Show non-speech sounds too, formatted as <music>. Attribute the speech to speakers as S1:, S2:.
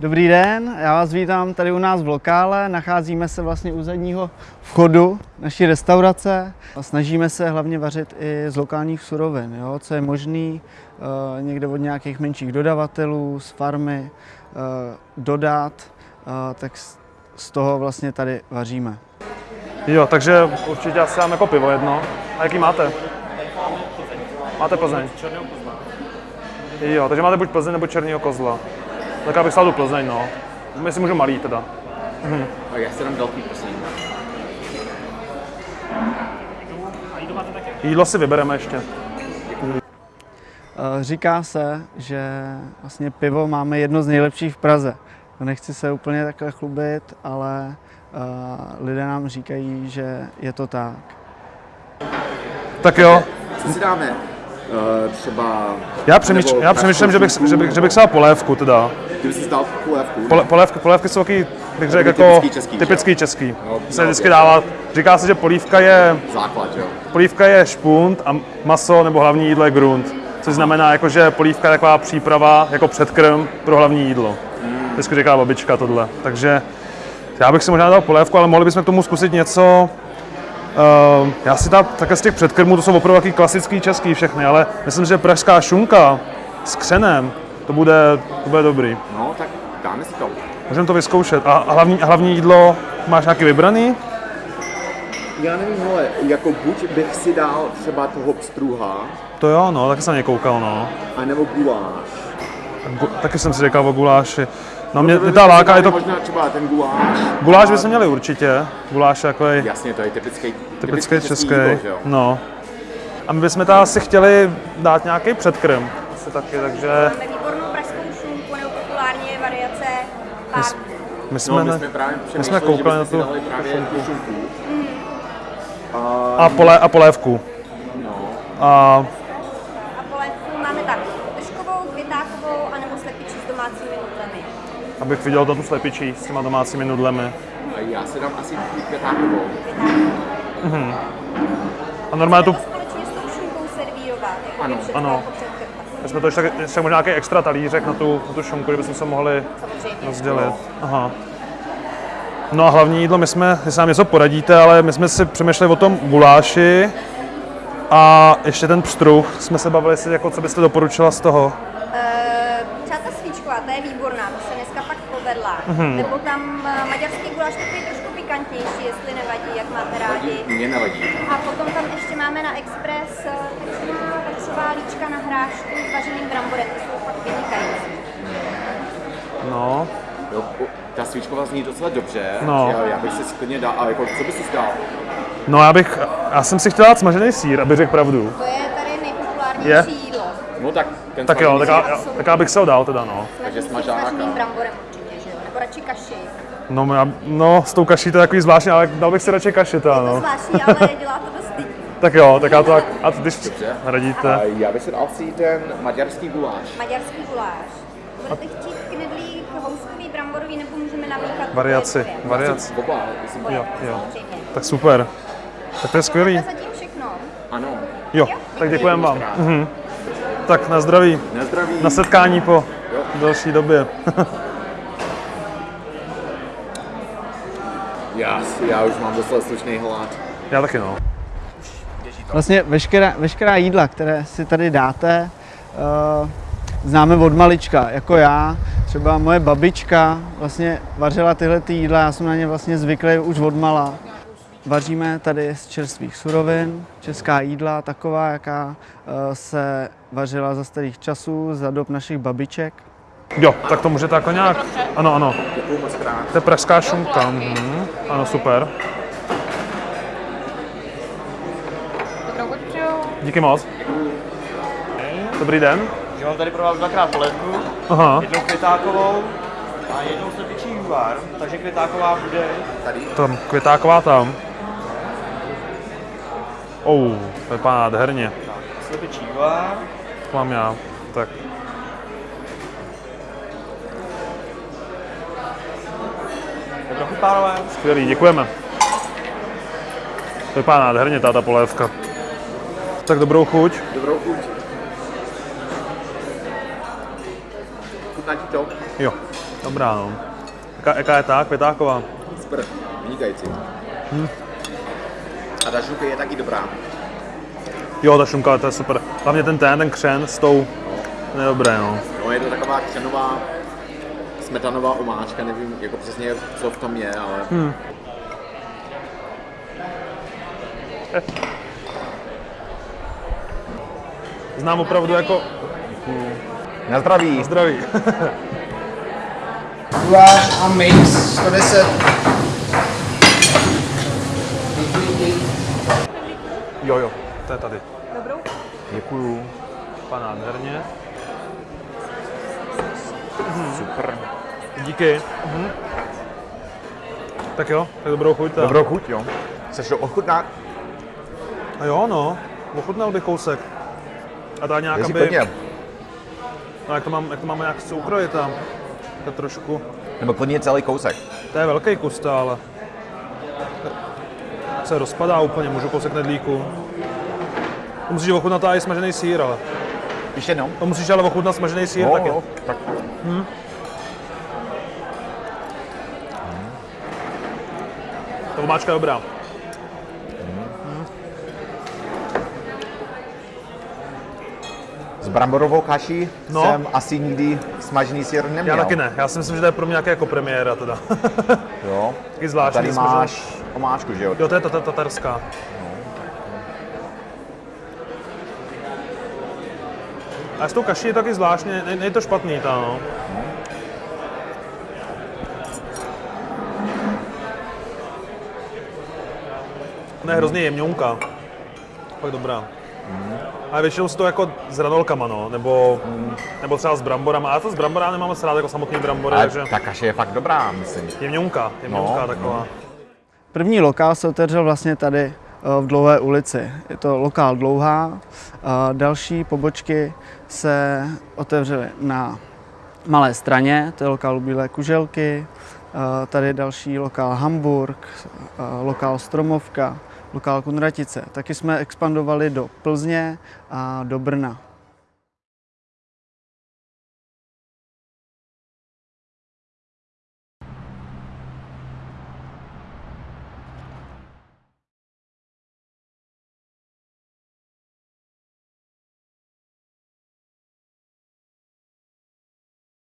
S1: Dobrý den, já vás vítám tady u nás v lokále. Nacházíme se vlastně u zadního vchodu naší restaurace. A snažíme se hlavně vařit i z lokálních surovin, jo, co je možný eh, někde od nějakých menších dodavatelů, z farmy eh, dodat, eh, tak z- z toho vlastně tady vaříme.
S2: Jo, takže určitě asi dám jako pivo jedno. A jaký máte? Máte Plzeň? Jo, takže máte buď Plzeň nebo Černýho kozla. Tak já bych stál tu Plzeň, no. My si můžu malý teda.
S3: Tak já si dám velký, prosím.
S2: Jídlo si vybereme ještě.
S1: Eh, Říká se, že vlastně pivo máme jedno z nejlepších v Praze. Nechci se úplně takhle chlubit, ale eh, lidé nám říkají, že je to tak.
S2: Tak jo,
S3: Co si dáme? Uh, třeba...
S2: já, přemýšl, já přemýšlím, že bych, že bych, že bych si dal polévku teda.
S3: Kdyby si dal polévku.
S2: Pole, polévky, polévky jsou taky, bych řekl, jako
S3: typický český,
S2: typický český.
S3: No,
S2: Se vždycky dává, říká se, že polívka je,
S3: Základ, jo.
S2: polívka je špunt a maso nebo hlavní jídlo je grunt. Což znamená, jako, že polívka je taková příprava jako předkrm pro hlavní jídlo. Vždycky říká babička tohle. Takže já bych si možná dal polévku, ale mohli bychom k tomu zkusit něco. Uh, já si dám také z těch předkrmů, to jsou opravdu taky klasický český všechny, ale myslím, že pražská šunka s křenem, to bude, to bude dobrý.
S3: No, tak dáme si to.
S2: Můžeme to vyzkoušet. A a hlavní, a hlavní jídlo máš nějaký vybraný?
S3: Já nevím, hele, jako buď bych si dal třeba toho pstruha,
S2: To jo, no, taky jsem na ně koukal, no.
S3: anebo guláš.
S2: Gu, taky jsem si říkal o guláši. No mě, mě ta láka, je to,
S3: Možná třeba ten guláš.
S2: guláš bychom měli určitě. Guláš je jako je
S3: Jasně, to je typický,
S2: typický český.
S3: jídlo, že jo?
S2: No. A my bychom tam asi chtěli dát nějaký předkrm. Asi taky, takže
S4: Máme výbornou pražskou šunku nebo populárně variace pár.
S2: my jsme,
S3: No, my jsme právě
S2: my jsme koukali na tu
S3: šunku.
S2: a, pole, a polévku.
S3: No,
S2: A
S4: A polévku máme tak držkovou, květákovou anebo slepičí s domácími nudlemi.
S2: Abych viděl to tu slepičí s těma domácími nudlemi.
S3: a já si dám asi květákovou.
S2: A normálně tu,
S4: jako
S3: Ano,
S2: ano.
S4: jako
S2: my jsme to ještě, ještě možná nějaký extra talířek na tu, na tu šunku, kdybychom se mohli
S4: Samozřejmě.
S2: rozdělit. Aha. No a hlavní jídlo, my jsme, jestli nám něco poradíte, ale my jsme si přemýšleli o tom guláši a ještě ten pstruh jsme se bavili, jestli, jako, co byste doporučila z toho.
S4: Svíčková, ta je výborná, to se dneska pak povedla.
S2: Mhm.
S4: Nebo tam eh, maďarský guláš takový trošku pikantnější, jestli nevadí, jak máte rádi.
S3: Mně nevadí.
S4: A potom tam ještě máme na Express eh, taková vepřová líčka na hrášku s vařeným bramborem, ty jsou fakt vynikající.
S2: No,
S3: Jo, ta svíčková zní docela dobře.
S2: No.
S3: Já, já bych si klidně dal, ale jako, co bys si dal?
S2: no já bych, já jsem si chtěl dát smažený sír, aby řekl pravdu.
S4: To je tady nejpopulárnější
S2: Je?
S4: jídlo.
S3: No tak ten
S2: Tak jo, tak já, tak já bych se ho dal teda, no.
S3: Takže smažáka.
S4: bramborem určitě, že jo? Nebo radši kaši.
S2: No, já, no s tou kaší to je takový zvláštní, ale dal bych si radši kaši teda,
S4: To
S2: no.
S4: zvláštní, ale <laughs> dělá to dost lidí.
S2: Tak jo, tak já to, tak- a když radíte.
S3: A já bych si dal si ten maďarský guláš.
S4: Maďarský guláš. Budete chtít knedlík, houskový, bramborový, nebo můžeme namíchat
S2: Variaci, variaci.
S3: Oba,
S2: Jo, jo. Tak super. Tak to je skvělý.
S4: To je zatím všechno.
S3: ano.
S2: Jo, tak děkujeme vám. Mhm. Tak na zdraví,
S3: Na zdraví.
S2: na setkání po
S3: Jo.
S2: další době.
S3: Já, já už mám docela slušný hlad.
S2: Já taky no.
S1: Vlastně veškerá, veškerá jídla, které si tady dáte, uh, známe od malička, jako já. Třeba moje babička vlastně vařila tyhle ty jídla, já jsem na ně vlastně zvyklý už od mala. Vaříme tady z čerstvých surovin, česká jídla, taková, jaká eh, se vařila za starých časů, za dob našich babiček.
S2: Jo, tak to můžete jako nějak. Ano, ano. To je pražská šunka. Mhm. Ano, super. Díky moc. Dobrý den.
S5: Já mám tady pro vás dvakrát polévku,
S2: Aha,
S5: jednou květákovou a jednou slepičí úvar, takže květáková bude
S2: tam květáková tam. Oh, to vypadá nádherně.
S5: slepičí
S2: mám já. Tak.
S5: dobro chuť pánové.
S2: Skvělý, děkujeme. To vypadá nádherně, ta polévka. Tak dobrou chuť.
S3: Dobrou chuť. chutná ti to?
S2: Jo, dobrá no. Jaká, jaká je ta květáková?
S3: Super, vynikající. A ta žuka je taky dobrá.
S2: Jo, ta šunka, to je super. Hlavně ten ten, ten křen s tou, to je dobré no.
S3: No, je to taková křenová, smetanová omáčka, nevím jako přesně, co v tom je, ale... Hmm.
S2: Znám opravdu jako
S3: Na zdraví.
S2: zdraví.
S6: Guláš a mix 110.
S2: Jo, jo, to je tady.
S3: Děkuju.
S2: Pan nádherně.
S3: Super.
S2: Díky. Mhm. Tak jo, tak dobrou chuť. tak.
S3: Dobrou chuť, jo. Chceš to ochutnat?
S2: A jo, no, ochutnal bych kousek. A ta nějak,
S3: Jestli
S2: aby...
S3: klidně.
S2: No, jak to, mám, jak to máme nějak chci ukrojit tam. To trošku...
S3: Nebo klidně celý kousek.
S2: To je velký kus, to, ale... Se rozpadá úplně, můžu kousek nedlíku. To musíš ochutnat i smažený sír, ale...
S3: Ještě jednou.
S2: To musíš ale ochutnat smažený sír
S3: Jo,
S2: taky.
S3: jo, tak.
S2: Ta omáčka je dobrá.
S3: Bramborovou kaší
S2: No.
S3: jsem asi nikdy smažený sír neměl.
S2: Já taky ne, já si myslím, že to je pro mě nějaké jako premiéra teda. <laughs>
S3: Jo.
S2: Taky
S3: A
S2: zvláštní.
S3: tady
S2: smažený-
S3: máš omáčku, že jo?
S2: Jo, to je ta, ta tatarská. A s tou kaší je taky zvláštně, ne, ne je to špatný ta, no. Ne, hrozně jemňounka. Fakt dobrá. A většinou si to jako s ranolkama, no, nebo, nebo třeba s bramborama. A to s bramborama nemám moc rád jako samotný brambory,
S3: Ale
S2: takže
S3: ta kaše je fakt dobrá, myslím.
S2: jemňounka, jemňounka
S3: No,
S2: taková.
S1: První lokál se otevřel vlastně tady eh, v Dlouhé ulici. Je to lokál Dlouhá. A Další pobočky se otevřely na Malé straně, to je lokál Bílé kuželky. A Tady je další lokál Hamburg, lokál Stromovka, lokál Kunratice. Taky jsme expandovali do Plzně a do Brna.